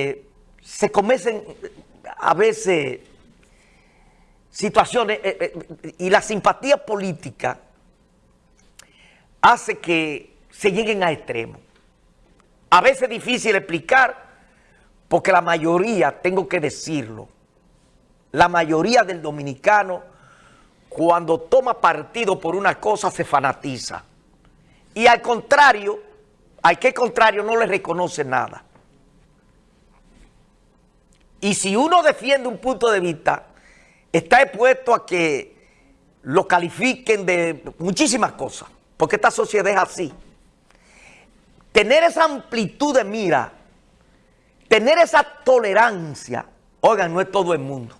Eh, se cometen a veces situaciones eh, eh, y la simpatía política hace que se lleguen a extremos. A veces es difícil explicar porque la mayoría, tengo que decirlo, la mayoría del dominicano cuando toma partido por una cosa se fanatiza. Y al contrario, al que contrario no le reconoce nada. Y si uno defiende un punto de vista, está expuesto a que lo califiquen de muchísimas cosas, porque esta sociedad es así. Tener esa amplitud de mira, tener esa tolerancia, oigan, no es todo el mundo.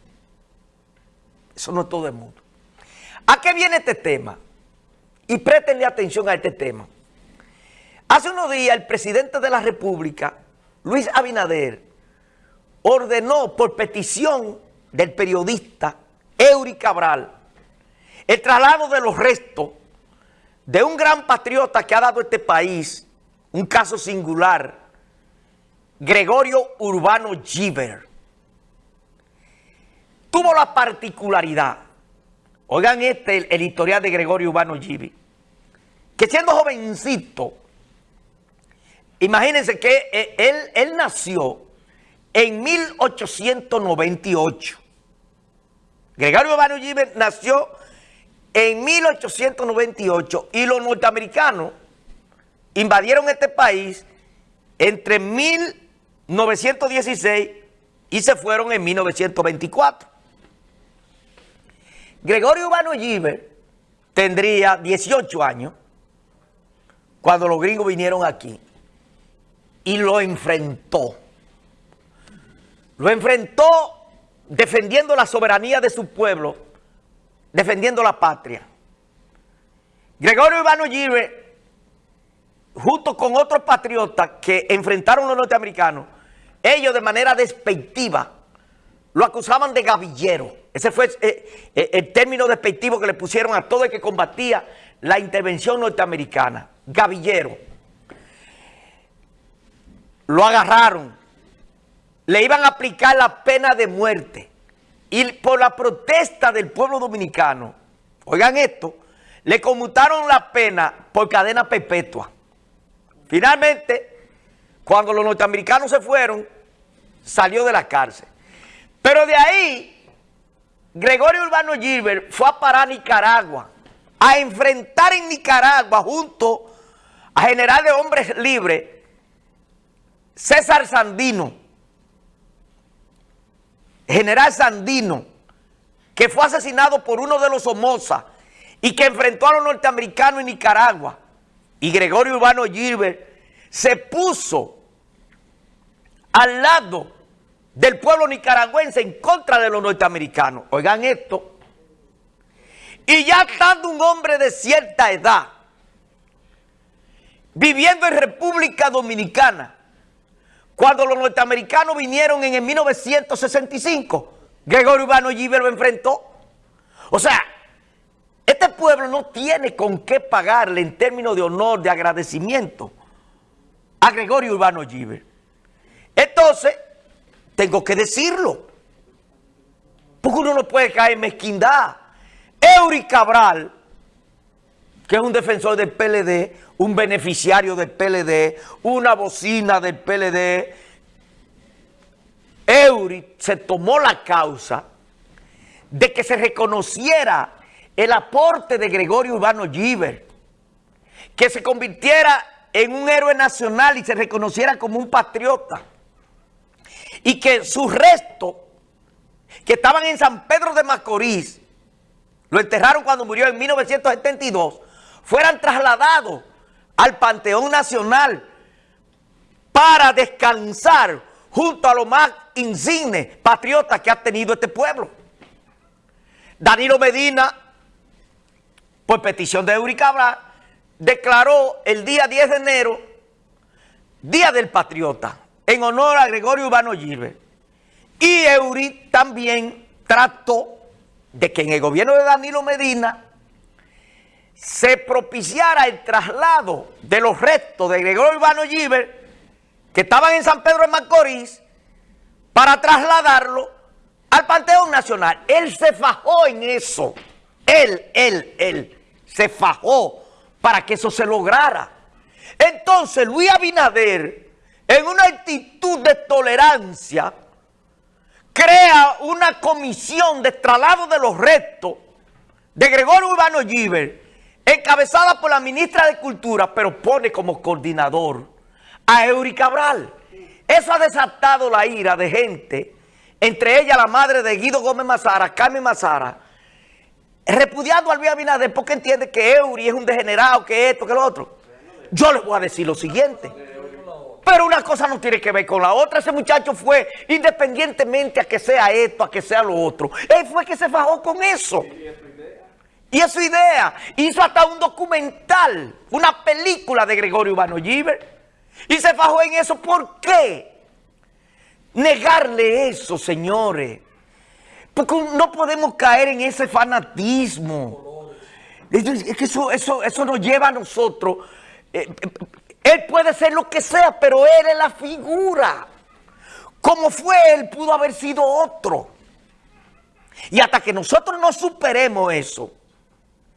Eso no es todo el mundo. ¿A qué viene este tema? Y préstenle atención a este tema. Hace unos días el presidente de la República, Luis Abinader, ordenó por petición del periodista Eury Cabral el traslado de los restos de un gran patriota que ha dado este país, un caso singular, Gregorio Urbano Giver. Tuvo la particularidad, oigan este, el editorial de Gregorio Urbano Giver, que siendo jovencito, imagínense que eh, él, él nació en 1898. Gregorio Urbano Giver nació en 1898 y los norteamericanos invadieron este país entre 1916 y se fueron en 1924. Gregorio Urbano Giver tendría 18 años cuando los gringos vinieron aquí y lo enfrentó. Lo enfrentó defendiendo la soberanía de su pueblo, defendiendo la patria. Gregorio Ivano junto con otros patriotas que enfrentaron a los norteamericanos, ellos de manera despectiva lo acusaban de gavillero. Ese fue eh, eh, el término despectivo que le pusieron a todo el que combatía la intervención norteamericana. Gavillero. Lo agarraron. Le iban a aplicar la pena de muerte. Y por la protesta del pueblo dominicano, oigan esto, le conmutaron la pena por cadena perpetua. Finalmente, cuando los norteamericanos se fueron, salió de la cárcel. Pero de ahí, Gregorio Urbano Gilbert fue a parar a Nicaragua, a enfrentar en Nicaragua junto a general de hombres libres, César Sandino, general Sandino, que fue asesinado por uno de los Somoza y que enfrentó a los norteamericanos en Nicaragua. Y Gregorio Urbano Gilbert se puso al lado del pueblo nicaragüense en contra de los norteamericanos. Oigan esto. Y ya estando un hombre de cierta edad, viviendo en República Dominicana, cuando los norteamericanos vinieron en el 1965, Gregorio Urbano Giver lo enfrentó. O sea, este pueblo no tiene con qué pagarle en términos de honor, de agradecimiento a Gregorio Urbano Giver. Entonces, tengo que decirlo. Porque uno no puede caer en mezquindad. Eury Cabral, que es un defensor del PLD, un beneficiario del PLD, una bocina del PLD. Eury se tomó la causa de que se reconociera el aporte de Gregorio Urbano Giver, que se convirtiera en un héroe nacional y se reconociera como un patriota, y que sus restos, que estaban en San Pedro de Macorís, lo enterraron cuando murió en 1972, fueran trasladados al Panteón Nacional para descansar junto a los más insignes patriotas que ha tenido este pueblo. Danilo Medina, por petición de Eury Cabral, declaró el día 10 de enero Día del Patriota, en honor a Gregorio Urbano Gilbert. Y Eury también trató de que en el gobierno de Danilo Medina se propiciara el traslado de los restos de Gregorio Urbano Giver, que estaban en San Pedro de Macorís, para trasladarlo al Panteón Nacional. Él se fajó en eso. Él, él, él se fajó para que eso se lograra. Entonces Luis Abinader, en una actitud de tolerancia, crea una comisión de traslado de los restos de Gregorio Urbano Giver, encabezada por la ministra de Cultura, pero pone como coordinador a Eury Cabral. Eso ha desatado la ira de gente, entre ellas la madre de Guido Gómez Mazara, Carmen Mazara, repudiando a Luis Abinader porque entiende que Eury es un degenerado, que esto, que lo otro. Yo les voy a decir lo siguiente. Pero una cosa no tiene que ver con la otra. Ese muchacho fue, independientemente a que sea esto, a que sea lo otro, él fue que se fajó con eso. Y es su idea. Hizo hasta un documental, una película de Gregorio Urbano Giver. Y se fajó en eso. ¿Por qué? Negarle eso, señores. Porque no podemos caer en ese fanatismo. Es que eso, eso, eso nos lleva a nosotros. Eh, eh, él puede ser lo que sea, pero él es la figura. Como fue él, pudo haber sido otro. Y hasta que nosotros no superemos eso,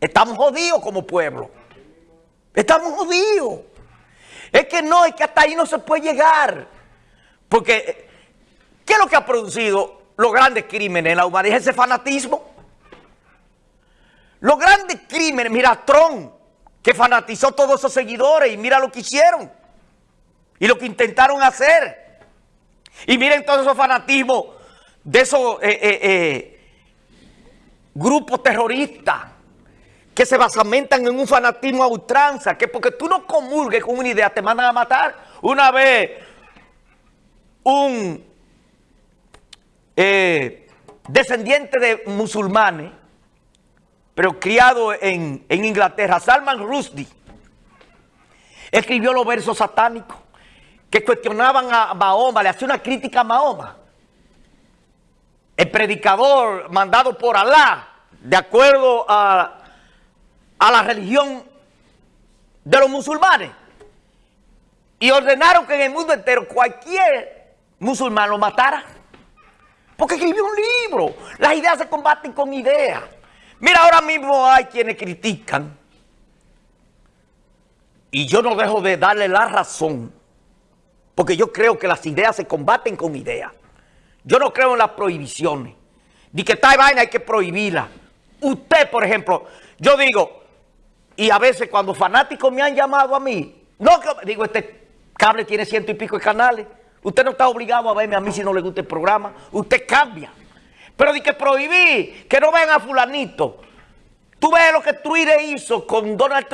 estamos jodidos como pueblo. Estamos jodidos. Es que no, es que hasta ahí no se puede llegar. Porque, ¿qué es lo que ha producido los grandes crímenes en la humanidad? Ese fanatismo. Los grandes crímenes, mira, Trump, que fanatizó todos esos seguidores y mira lo que hicieron. Y lo que intentaron hacer. Y miren todos esos fanatismos de esos eh, eh, eh, grupos terroristas que se basamentan en un fanatismo a ultranza, que porque tú no comulgues con una idea te mandan a matar. Una vez un descendiente de musulmanes pero criado en, Inglaterra, Salman Rushdie, escribió los versos satánicos que cuestionaban a Mahoma, le hacía una crítica a Mahoma. El predicador mandado por Alá, de acuerdo a, a la religión de los musulmanes, y ordenaron que en el mundo entero cualquier musulmán lo matara. Porque escribió un libro. Las ideas se combaten con ideas. Mira, ahora mismo hay quienes critican y yo no dejo de darle la razón porque yo creo que las ideas se combaten con ideas. Yo no creo en las prohibiciones. Ni que tal vaina hay que prohibirla. Usted, por ejemplo, yo digo, y a veces cuando fanáticos me han llamado a mí, no digo, este cable tiene ciento y pico de canales. Usted no está obligado a verme a mí si no le gusta el programa. Usted cambia. Pero di que prohibí que no vean a fulanito. Tú ves lo que Twitter hizo con Donald Trump.